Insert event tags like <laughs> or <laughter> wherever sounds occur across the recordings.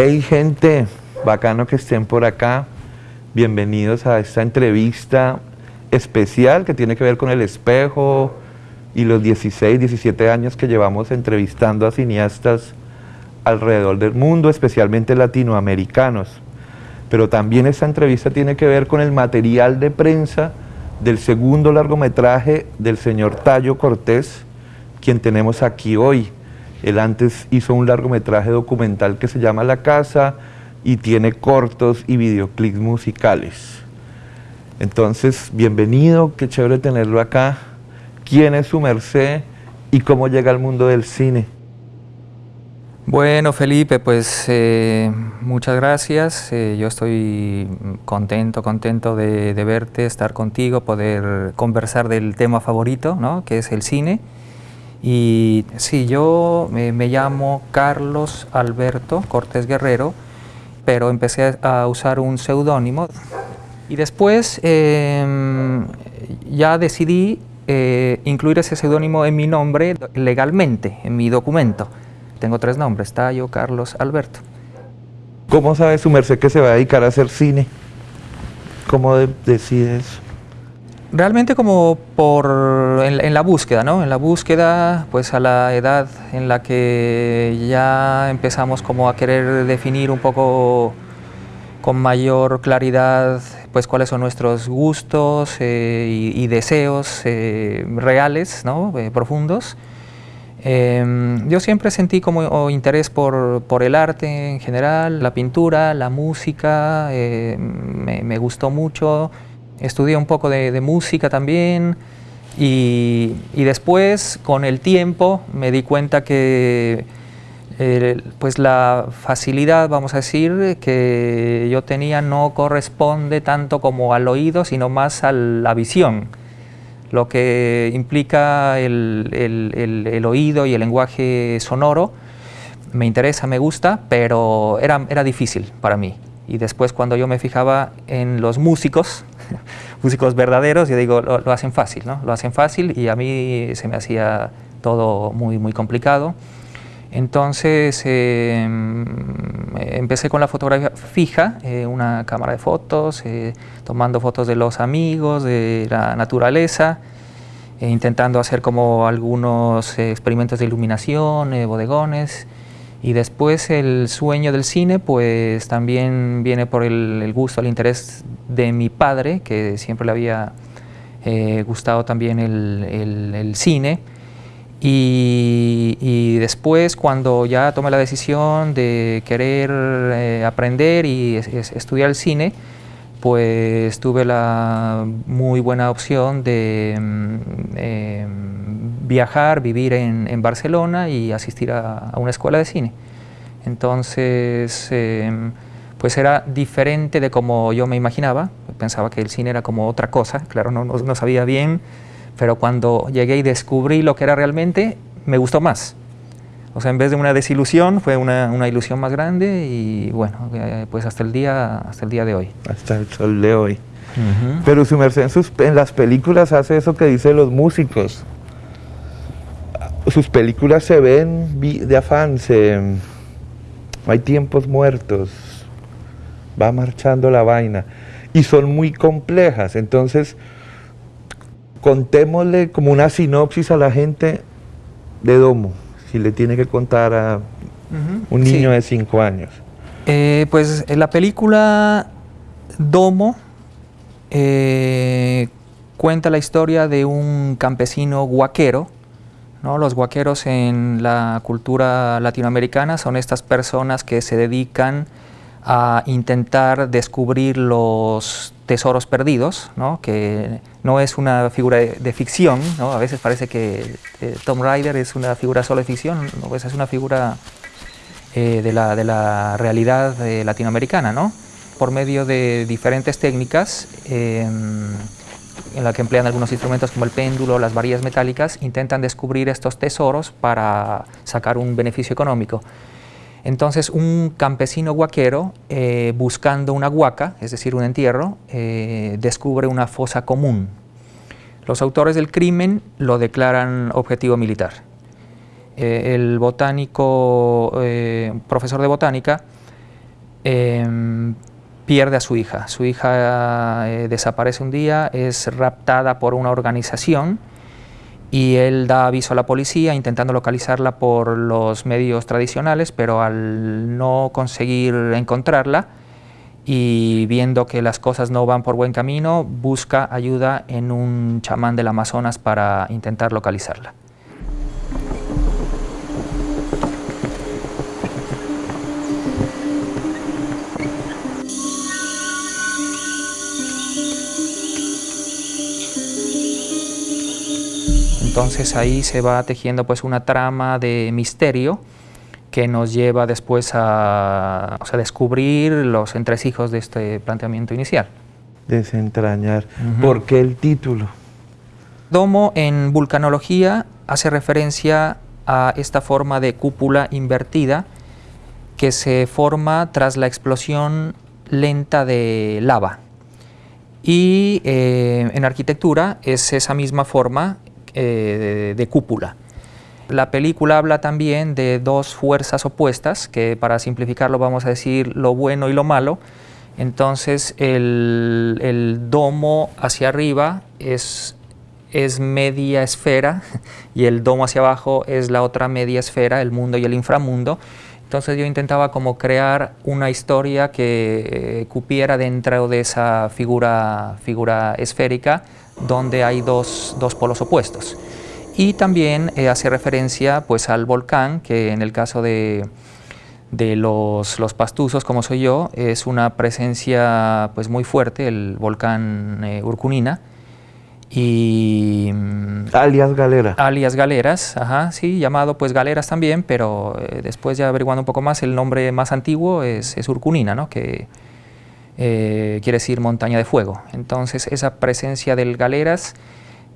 Hey gente, bacano que estén por acá. Bienvenidos a esta entrevista especial que tiene que ver con el espejo y los 16, 17 años que llevamos entrevistando a cineastas alrededor del mundo, especialmente latinoamericanos. Pero también esta entrevista tiene que ver con el material de prensa del segundo largometraje del señor Tallo Cortés, quien tenemos aquí hoy. Él antes hizo un largometraje documental que se llama La Casa y tiene cortos y videoclips musicales. Entonces, bienvenido, qué chévere tenerlo acá. ¿Quién es su merced y cómo llega al mundo del cine? Bueno, Felipe, pues eh, muchas gracias. Eh, yo estoy contento, contento de, de, verte, estar contigo, poder conversar del tema favorito, ¿no? que es el cine. Y sí, yo me, me llamo Carlos Alberto Cortés Guerrero, pero empecé a usar un seudónimo. Y después eh, ya decidí eh, incluir ese seudónimo en mi nombre legalmente, en mi documento. Tengo tres nombres, Tallo, Carlos, Alberto. ¿Cómo sabe su merced que se va a dedicar a hacer cine? ¿Cómo de decide eso? Realmente como por en, en, la búsqueda, ¿no? En la búsqueda, pues a la edad en la que ya empezamos como a querer definir un poco con mayor claridad pues cuáles son nuestros gustos eh, y, deseos eh, reales, ¿no? Eh, profundos. Em, yo siempre sentí como interés por, por, el arte en general, la pintura, la música, me, gustó mucho, estudié un poco de, de música también y, y, después con el tiempo me di cuenta que eh, pues la facilidad, vamos a decir, que yo tenía no corresponde tanto como al oído, sino más a la visión lo que implica el, el, el, oído y el lenguaje sonoro. Me interesa, me gusta, pero era, era difícil para mí. Y después cuando yo me fijaba en los músicos, <laughs> músicos verdaderos, yo digo, lo, hacen fácil, ¿no? Lo hacen fácil y a mí se me hacía todo muy, muy complicado. Entonces eh, empecé con la fotografía fija, eh, una cámara de fotos, eh, tomando fotos de los amigos, de la naturaleza, intentando hacer como algunos experimentos de iluminación, bodegones. Y después el sueño del cine, pues también viene por el, gusto, el interés de mi padre, que siempre le había gustado también el, el, cine. Y, después cuando ya tomé la decisión de querer eh, aprender y es, es, estudiar el cine, pues tuve la muy buena opción de eh, viajar, vivir en, en, Barcelona y asistir a, a, una escuela de cine. Entonces, eh, pues era diferente de como yo me imaginaba, pensaba que el cine era como otra cosa, claro, no, no, no sabía bien pero cuando llegué y descubrí lo que era realmente, me gustó más. O sea, en vez de una desilusión, fue una, una ilusión más grande y bueno, eh, pues hasta el, día, hasta el día de hoy. Hasta el sol de hoy. Uh -huh. Pero su merced en, sus, en las películas hace eso que dicen los músicos. Sus películas se ven de afán, se, hay tiempos muertos, va marchando la vaina y son muy complejas, entonces contémosle como una sinopsis a la gente de Domo, si le tiene que contar a uh -huh. un niño sí. de 5 años. Eh, pues la película Domo eh, cuenta la historia de un campesino guaquero. ¿No? Los guaqueros en la cultura latinoamericana son estas personas que se dedican a intentar descubrir los tesoros perdidos, ¿no? que no es una figura de, ficción, a veces parece que eh, Tom Rider es una figura solo de ficción, ¿no? pues es una figura eh, de, la, de, la, realidad eh, latinoamericana, ¿no? por medio de diferentes técnicas em, en la que emplean algunos instrumentos como el péndulo, las varillas metálicas, intentan descubrir estos tesoros para sacar un beneficio económico. Entonces un campesino guaquero, eh, buscando una huaca, es decir, un entierro, eh, descubre una fosa común. Los autores del crimen lo declaran objetivo militar. Eh, el botánico, profesor de botánica, em, pierde a su hija. Su hija eh, desaparece un día, es raptada por una organización y él da aviso a la policía intentando localizarla por los medios tradicionales, pero al no conseguir encontrarla y viendo que las cosas no van por buen camino, busca ayuda en un chamán del Amazonas para intentar localizarla. Entonces ahí se va tejiendo pues una trama de misterio que nos lleva después a, descubrir los entresijos de este planteamiento inicial. Desentrañar. ¿Por qué el título? Domo en vulcanología hace referencia a esta forma de cúpula invertida que se forma tras la explosión lenta de lava. Y eh, en arquitectura es esa misma forma eh, de, cúpula. La película habla también de dos fuerzas opuestas, que para simplificarlo vamos a decir lo bueno y lo malo. Entonces el, domo hacia arriba es, es media esfera <laughs> y el domo hacia abajo es la otra media esfera, el mundo y el inframundo. Entonces yo intentaba como crear una historia que eh, cupiera dentro de esa figura, figura esférica donde hay dos, polos opuestos. Y también eh, hace referencia pues, al volcán, que en el caso de, los, los, pastuzos, como soy yo, es una presencia pues, muy fuerte, el volcán eh, Urcunina. Y, mm, alias Galera. Alias Galeras, ajá, sí, llamado pues Galeras también, pero eh, después ya averiguando un poco más, el nombre más antiguo es, es Urcunina, ¿no? que eh, quiere decir montaña de fuego. Entonces esa presencia del galeras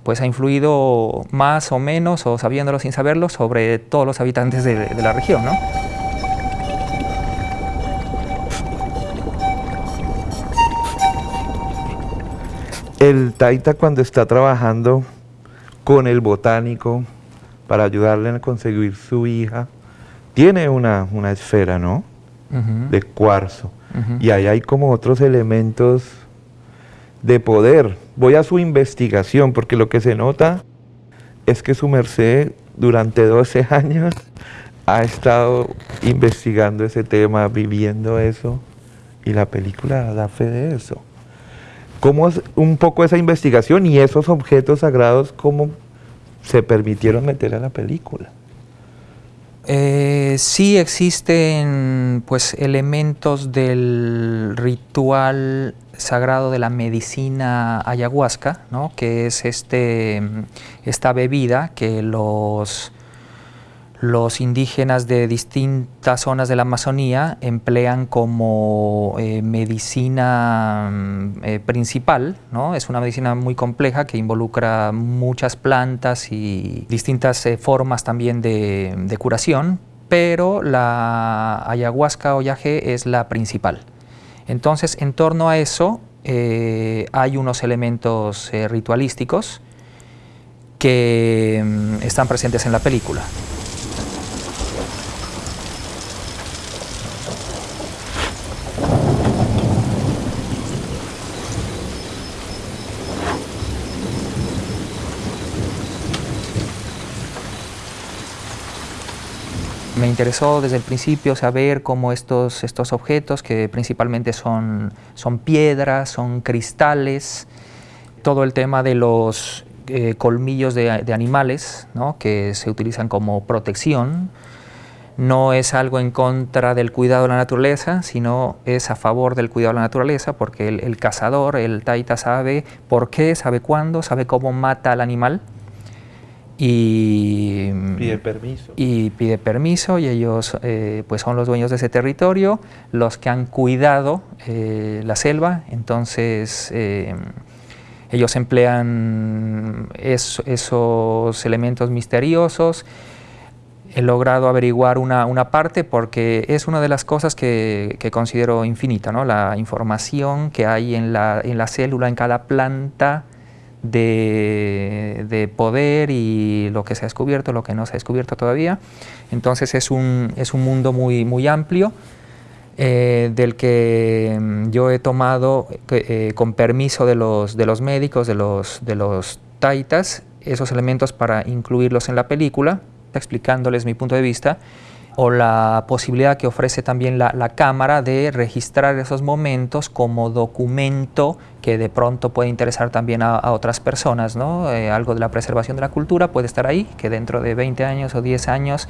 pues ha influido más o menos, o sabiéndolo sin saberlo, sobre todos los habitantes de, la región. ¿no? El taita cuando está trabajando con el botánico para ayudarle a conseguir su hija, tiene una, esfera, ¿no? De cuarzo y ahí hay como otros elementos de poder. Voy a su investigación, porque lo que se nota es que su merced durante 12 <laughs> años ha estado investigando ese tema, viviendo eso, y la película da fe de eso. ¿Cómo es un poco esa investigación y esos objetos sagrados, cómo se permitieron meter a la película? Eh, sí existen pues, elementos del ritual sagrado de la medicina ayahuasca, ¿no? que es este, esta bebida que los los indígenas de distintas zonas de la Amazonía emplean como eh, medicina mm, eh, principal. ¿no? Es una medicina muy compleja que involucra muchas plantas y distintas eh, formas también de, curación, pero la ayahuasca o es la principal. Entonces, en torno a eso hay unos elementos ritualísticos que mm, están presentes en la película. Me interesó desde el principio saber cómo estos, estos objetos, que principalmente son, son piedras, son cristales, todo el tema de los eh, colmillos de, animales, que se utilizan como protección, no es algo en contra del cuidado de la naturaleza, sino es a favor del cuidado de la naturaleza, porque el, el cazador, el taita, sabe por qué, sabe cuándo, sabe cómo mata al animal, y pide permiso. y pide permiso y ellos eh, pues son los dueños de ese territorio los que han cuidado eh, la selva. Entonces eh, ellos emplean esos elementos misteriosos. He logrado averiguar una, una, parte porque es una de las cosas que, que considero infinita, ¿no? la información que hay en la, en la célula, en cada planta, de, poder y lo que se ha descubierto, lo que no se ha descubierto todavía. Entonces es un, es un mundo muy, muy amplio eh, del que mm, yo he tomado eh, con permiso de los, de los médicos, de los, de los taitas, esos elementos para incluirlos en la película, explicándoles mi punto de vista, o la posibilidad que ofrece también la, cámara de registrar esos momentos como documento que de pronto puede interesar también a, otras personas, ¿no? Eh, algo de la preservación de la cultura puede estar ahí, que dentro de 20 años o 10 años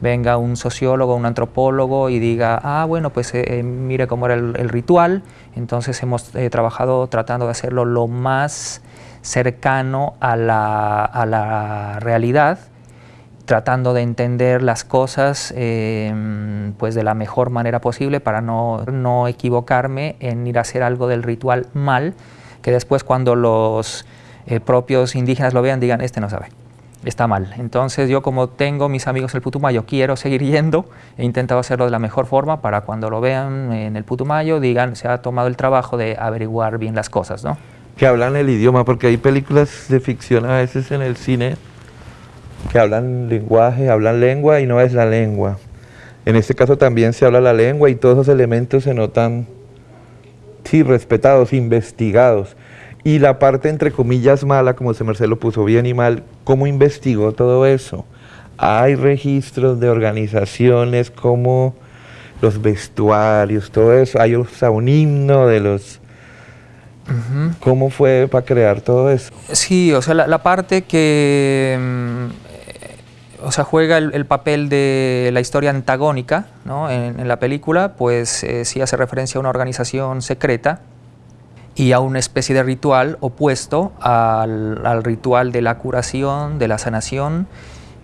venga un sociólogo, un antropólogo y diga, ah, bueno, pues eh, eh, mire cómo era el, ritual, entonces hemos trabajado tratando de hacerlo lo más cercano a la, a la realidad, tratando de entender las cosas em, pues de la mejor manera posible para no, no, equivocarme en ir a hacer algo del ritual mal, que después cuando los eh, propios indígenas lo vean digan, este no sabe, está mal. Entonces yo como tengo mis amigos el Putumayo, quiero seguir yendo, he intentado hacerlo de la mejor forma para cuando lo vean en el Putumayo digan, se ha tomado el trabajo de averiguar bien las cosas, ¿no? Que hablan el idioma, porque hay películas de ficción a veces en el cine que hablan lenguaje, hablan lengua y no es la lengua. En este caso también se habla la lengua y todos esos elementos se notan, sí, respetados, investigados. Y la parte entre comillas mala, como se Marcelo puso bien y mal, ¿cómo investigó todo eso? Hay registros de organizaciones como los vestuarios, todo eso, hay un himno de los ¿Cómo fue para crear todo eso? Sí, o sea, la, parte que mm, o sea, juega el, papel de la historia antagónica ¿no? en, la película, pues eh, sí hace referencia a una organización secreta y a una especie de ritual opuesto al, ritual de la curación, de la sanación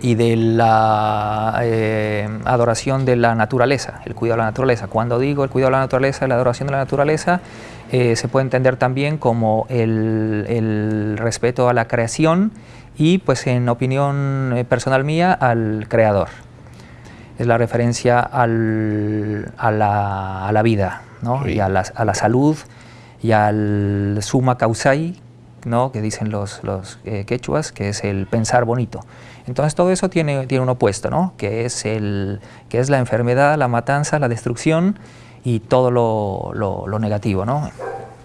y de la eh, adoración de la naturaleza, el cuidado de la naturaleza. Cuando digo el cuidado de la naturaleza, la adoración de la naturaleza, eh, se puede entender también como el, el respeto a la creación y pues en opinión eh, personal mía al creador. Es la referencia al, a, la, a, la, vida ¿no? y a la, a la, salud y al suma causai, ¿no? que dicen los, los eh, quechuas, que es el pensar bonito. Entonces todo eso tiene, tiene un opuesto, ¿no? que, es el, que es la enfermedad, la matanza, la destrucción y todo lo, lo, lo negativo. ¿no?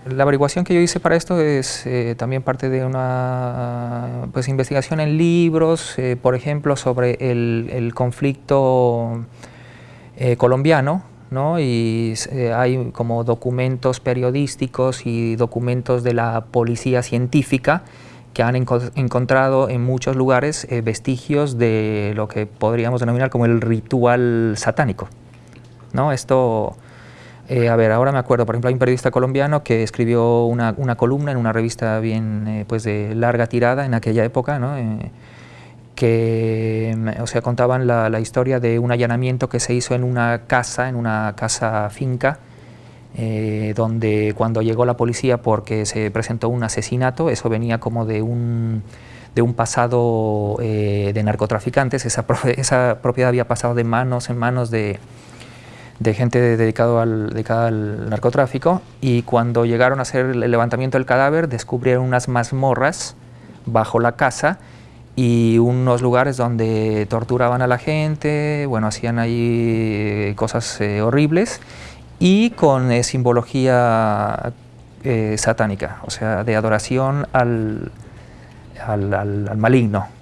La averiguación que yo hice para esto es eh, también parte de una pues, investigación en libros, eh, por ejemplo, sobre el, conflicto eh, colombiano, ¿no? y hay como documentos periodísticos y documentos de la policía científica que han encontrado en muchos lugares vestigios de lo que podríamos denominar como el ritual satánico. ¿no? Esto eh, a ver, ahora me acuerdo, por ejemplo, hay un periodista colombiano que escribió una, columna en una revista bien eh, pues de larga tirada en aquella época, ¿no? Eh, que o sea, contaban la, historia de un allanamiento que se hizo en una casa, en una casa finca, donde cuando llegó la policía porque se presentó un asesinato, eso venía como de un, de un pasado de narcotraficantes, <laughs> esa propiedad había pasado de manos en manos de de gente dedicado al, dedicada al narcotráfico y cuando llegaron a hacer el levantamiento del cadáver descubrieron unas mazmorras bajo la casa y unos lugares donde torturaban a la gente, bueno, hacían ahí cosas eh, horribles y con eh, simbología eh, satánica, o sea, de adoración al, al, al maligno.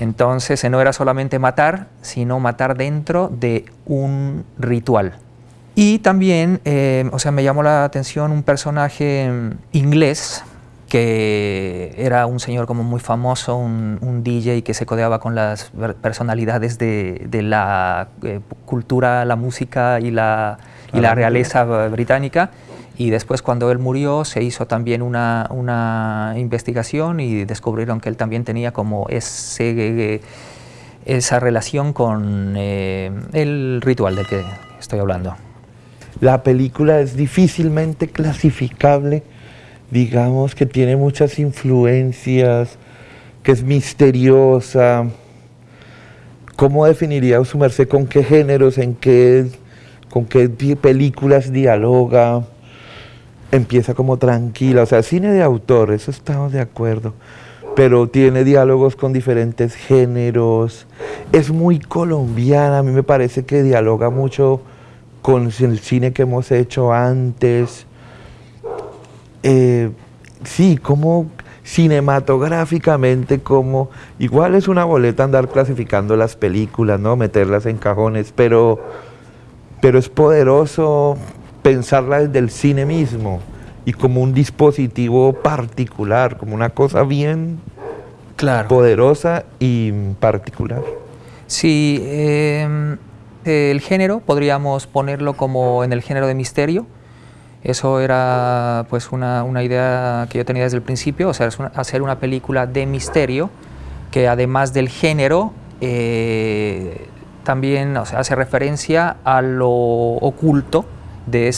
Entonces no era solamente matar, sino matar dentro de un ritual. Y también, eh, o sea, me llamó la atención un personaje inglés que era un señor como muy famoso, un, DJ que se codeaba con las personalidades de, la eh, cultura, la música y la, y la realeza británica y después cuando él murió se hizo también una, una investigación y descubrieron que él también tenía como ese, esa relación con eh, el ritual del que estoy hablando. La película es difícilmente clasificable, digamos que tiene muchas influencias, que es misteriosa. ¿Cómo definiría su merced con qué géneros, en qué, con qué películas dialoga? Empieza como tranquila, o sea, cine de autor, eso estamos de acuerdo, pero tiene diálogos con diferentes géneros, es muy colombiana, a mí me parece que dialoga mucho con el cine que hemos hecho antes. Eh, sí, como cinematográficamente, como igual es una boleta andar clasificando las películas, ¿no? Meterlas en cajones, pero, pero es poderoso pensarla desde el cine mismo y como un dispositivo particular, como una cosa bien claro. poderosa y particular. Sí, em, el género podríamos ponerlo como en el género de misterio. Eso era pues una, idea que yo tenía desde el principio, o sea, hacer una película de misterio que además del género eh, también hace referencia a lo oculto de,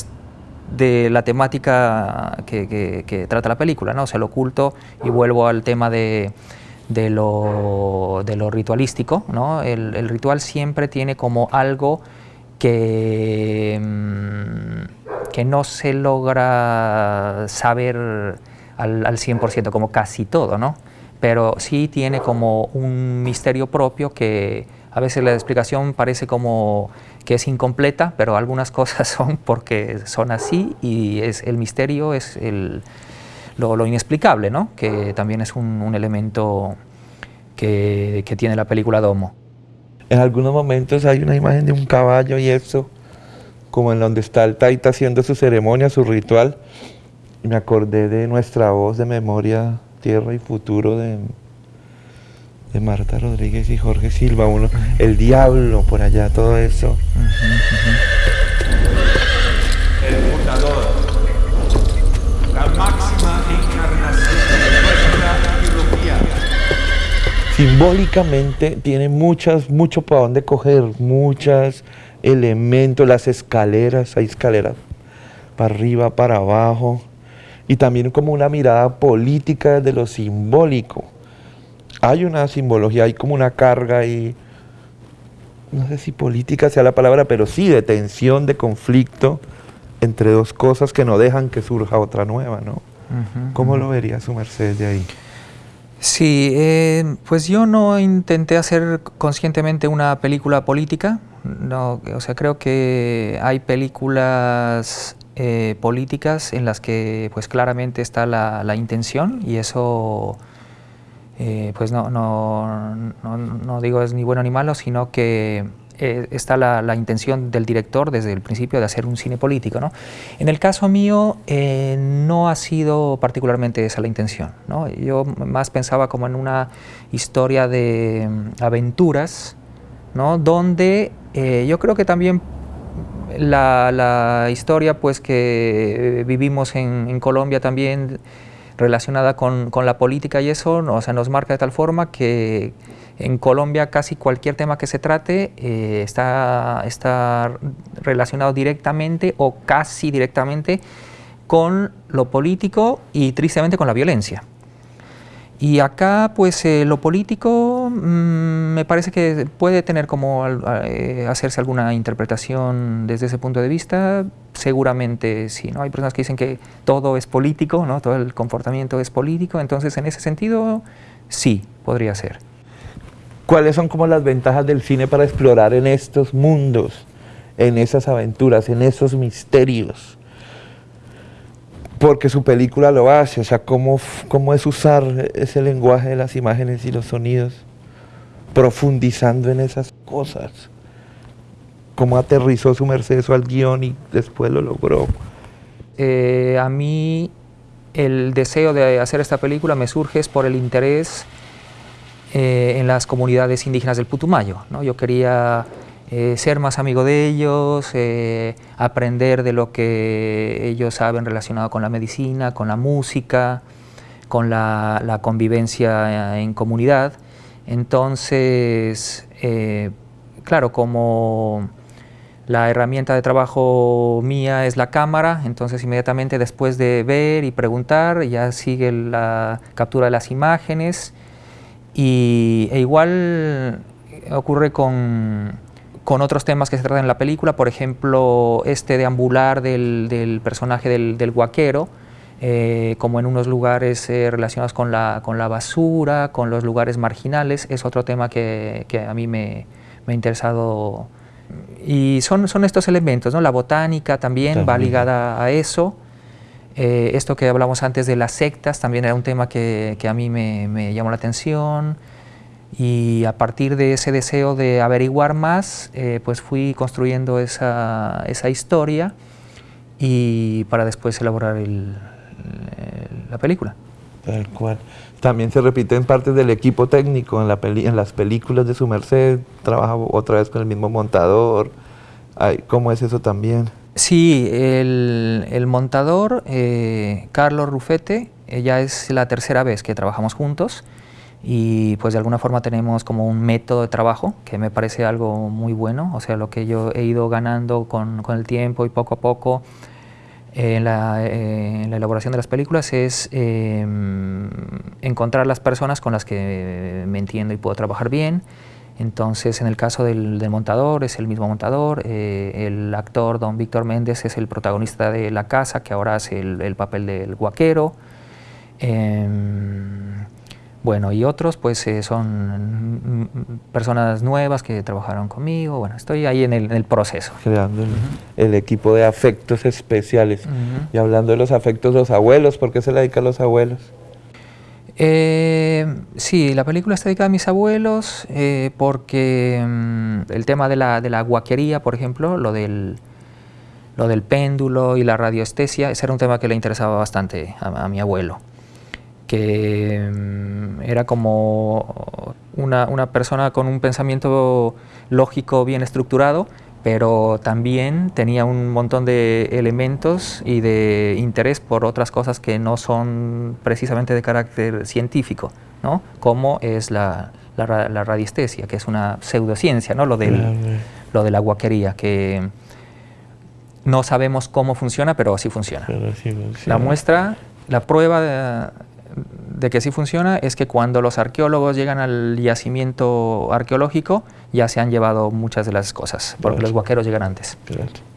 de la temática que, trata la película, ¿no? o sea, lo oculto, y vuelvo al tema de, de lo, de lo ritualístico, ¿no? El, ritual siempre tiene como algo que, mm, que no se logra saber al, al 100%, como casi todo, ¿no? pero sí tiene como un misterio propio que a veces la explicación parece como que es incompleta, pero algunas cosas <laughs> son porque son así y es, el misterio es el, lo, inexplicable, ¿no? que también es un, elemento que, tiene la película Domo. En algunos momentos hay una imagen de un caballo y eso, como en donde está el Taita haciendo su ceremonia, su ritual. me acordé de nuestra voz de memoria, tierra y futuro de, de Marta Rodríguez y Jorge Silva, uno, el diablo por allá, todo eso. simbólicamente tiene muchas, mucho para dónde coger, muchos elementos, las escaleras, hay escaleras para arriba, para abajo, y también como una mirada política de lo simbólico. Hay una simbología, hay como una carga y no sé si política sea la palabra, pero sí de tensión, de conflicto entre dos cosas que no dejan que surja otra nueva, ¿no? ¿Cómo lo vería su merced de ahí? Sí, eh, pues yo no intenté hacer conscientemente una película política, no, o sea, creo que hay películas eh, políticas en las que pues claramente está la, intención y eso eh, pues no, no, no, digo es ni bueno ni malo, sino que eh, está la, intención del director desde el principio de hacer un cine político. ¿no? En el caso mío eh, no ha sido particularmente esa la intención. ¿no? Yo más pensaba como en una historia de mm, aventuras, ¿no? donde yo creo que también la, historia pues, que vivimos en Colombia también relacionada con, con, la política y eso, o sea, nos marca de tal forma que en Colombia casi cualquier tema que se trate eh, está, está relacionado directamente o casi directamente con lo político y tristemente con la violencia. Y acá, pues, eh, lo político mm, me parece que puede tener como eh, hacerse alguna interpretación desde ese punto de vista. Seguramente sí, ¿no? Hay personas que dicen que todo es político, ¿no? Todo el comportamiento es político. Entonces, en ese sentido, sí, podría ser. ¿Cuáles son como las ventajas del cine para explorar en estos mundos, en esas aventuras, en esos misterios? Porque su película lo hace, o sea, cómo, cómo es usar ese lenguaje de las imágenes y los sonidos, profundizando en esas cosas. Cómo aterrizó su merced al guion y después lo logró. Eh, a mí el deseo de hacer esta película me surge es por el interés eh, en las comunidades indígenas del Putumayo. ¿no? Yo quería eh, ser más amigo de ellos, aprender de lo que ellos saben relacionado con la medicina, con la música, con la, convivencia en comunidad. Entonces, claro, como la herramienta de trabajo mía es la cámara, entonces inmediatamente después de ver y preguntar ya sigue la captura de las imágenes. Y, e igual ocurre con, con, otros temas que se tratan en la película, por ejemplo, este deambular del, del personaje del, del guaquero, eh, como en unos lugares eh, relacionados con la, con la, basura, con los lugares marginales, es otro tema que, que a mí me, me, ha interesado y son, son estos elementos, ¿no? La botánica también, va ligada a eso. Eh, esto que hablamos antes de las sectas también era un tema que, que a mí me, me, llamó la atención y a partir de ese deseo de averiguar más, eh, pues fui construyendo esa, esa, historia y para después elaborar el, la película. Tal cual. También se repite en partes del equipo técnico, en, la peli en las películas de su merced, trabaja otra vez con el mismo montador. ¿Cómo es eso también? Sí, el, el montador, eh, Carlos Rufete, ya es la tercera vez que trabajamos juntos y pues de alguna forma tenemos como un método de trabajo que me parece algo muy bueno, o sea, lo que yo he ido ganando con, con el tiempo y poco a poco en la, eh, la, elaboración de las películas es eh, encontrar las personas con las que me entiendo y puedo trabajar bien. Entonces, en el caso del, montador, es el mismo montador. Eh, el actor Don Víctor Méndez es el protagonista de La Casa, que ahora hace el, el papel del guaquero. Bueno, y otros pues eh, son personas nuevas que trabajaron conmigo, bueno, estoy ahí en el, en el proceso. Creando el, uh -huh. el, equipo de afectos especiales. Uh -huh. Y hablando de los afectos, los abuelos, ¿por qué se le dedica a los abuelos? Eh, sí, la película está dedicada a mis abuelos eh, porque um, el tema de la, de la guaquería, por ejemplo, lo del, lo del péndulo y la radioestesia, ese era un tema que le interesaba bastante a, a mi abuelo que um, era como una, una, persona con un pensamiento lógico bien estructurado, pero también tenía un montón de elementos y de interés por otras cosas que no son precisamente de carácter científico, ¿no? como es la, la, la radiestesia, que es una pseudociencia, ¿no? lo, del, lo de la guaquería, que no sabemos cómo funciona, pero sí funciona. Pero sí funciona. La muestra, la prueba de, de que sí funciona es que cuando los arqueólogos llegan al yacimiento arqueológico ya se han llevado muchas de las cosas, porque los guaqueros llegan antes.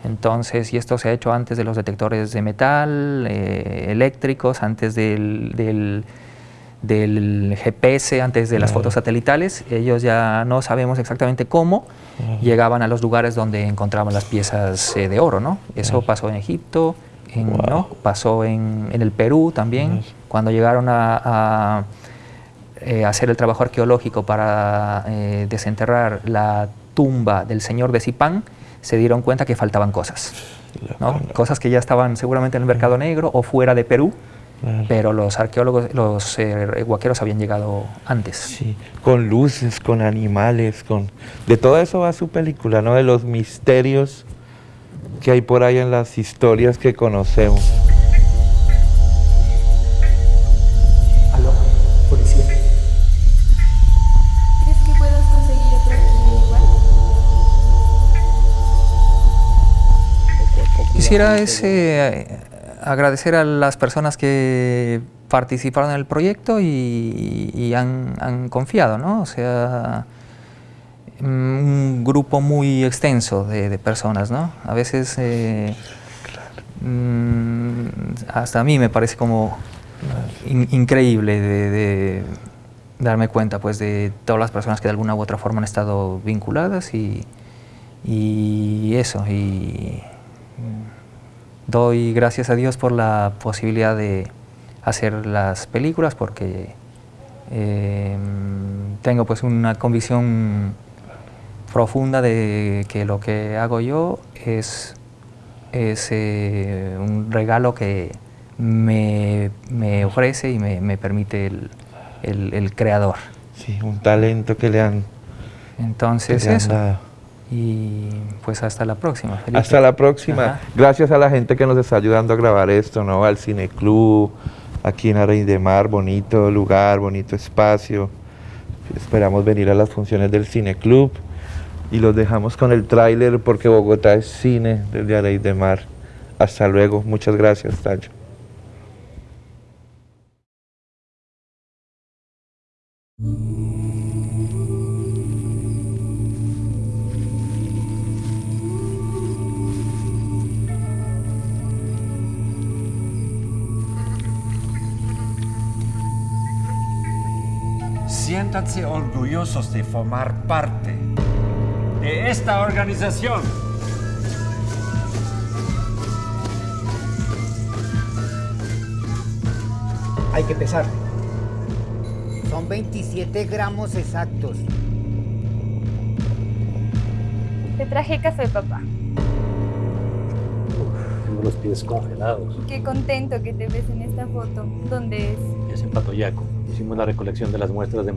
Entonces, y esto se ha hecho antes de los detectores de metal, eh, eléctricos, antes del, del, del, GPS, antes de las fotos satelitales, ellos ya no sabemos exactamente cómo llegaban a los lugares donde encontraban las piezas eh, de oro, ¿no? Eso pasó en Egipto, en, wow. ¿no? pasó en, en, el Perú también, cuando llegaron a, a eh, hacer el trabajo arqueológico para eh, desenterrar la tumba del señor de Zipán, se dieron cuenta que faltaban cosas, ¿no? cosas que ya estaban seguramente en el mercado negro o fuera de Perú, Claro. pero los arqueólogos, los eh, habían llegado antes. Sí, con luces, con animales, con de todo eso va su película, ¿no? De los misterios que hay por ahí en las historias que conocemos. Aló, policía. ¿Crees que puedas conseguir otro igual? Quisiera ese, agradecer a las personas que participaron en el proyecto y, y han, han, confiado, ¿no? O sea, un grupo muy extenso de, personas, ¿no? A veces eh, mm, hasta a mí me parece como in, increíble de, darme cuenta pues de todas las personas que de alguna u otra forma han estado vinculadas y, y eso, y doy gracias a Dios por la posibilidad de hacer las películas porque eh, tengo pues una convicción profunda de que lo que hago yo es, es eh, un regalo que me, me ofrece y me, me permite el, el, el, creador. Sí, un talento que le han Entonces que le han eso. dado. Y pues hasta la próxima. Felipe. Hasta la próxima. Ajá. Gracias a la gente que nos está ayudando a grabar esto, ¿no? Al Cineclub, aquí en Areí de Mar, bonito lugar, bonito espacio. Esperamos venir a las funciones del Cineclub y los dejamos con el tráiler porque Bogotá es cine desde Areí de Mar. Hasta luego. Muchas gracias, Tacho. Siéntanse orgullosos de formar parte de esta organización. Hay que pesarle. Son 27 gramos exactos. Te traje café, papá. Tengo los pies congelados. Qué contento que te ves en esta foto. ¿Dónde es? Es en Patoyaco. Hicimos la recolección de las muestras de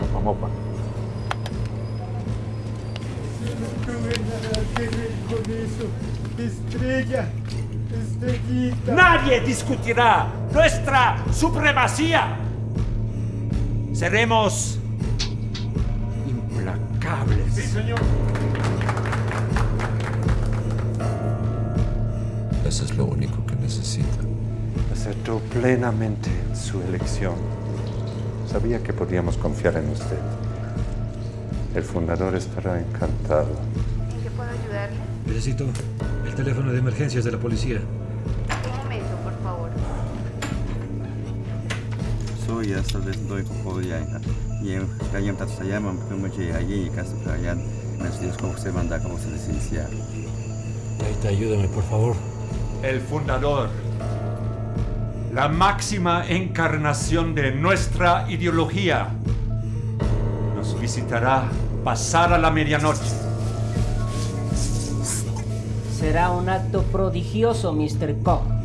Mopa Mopa. Estrella, estrellita. Nadie discutirá nuestra supremacía. Seremos implacables. Sí, señor. Eso es lo único que necesita. Aceptó plenamente su elección. Sabía que podíamos confiar en usted. El fundador estará encantado. Necesito el teléfono de emergencias de la policía. Un momento, por favor. soy hasta desde poco ya y kayam tat saya mempunyai allí y casa kalian masih como se manda como se licencia Ahorita ayúdame, por favor. El fundador. La máxima encarnación de nuestra ideología. Nos visitará pasada la medianoche. Será un acto prodigioso, Mr. Koch.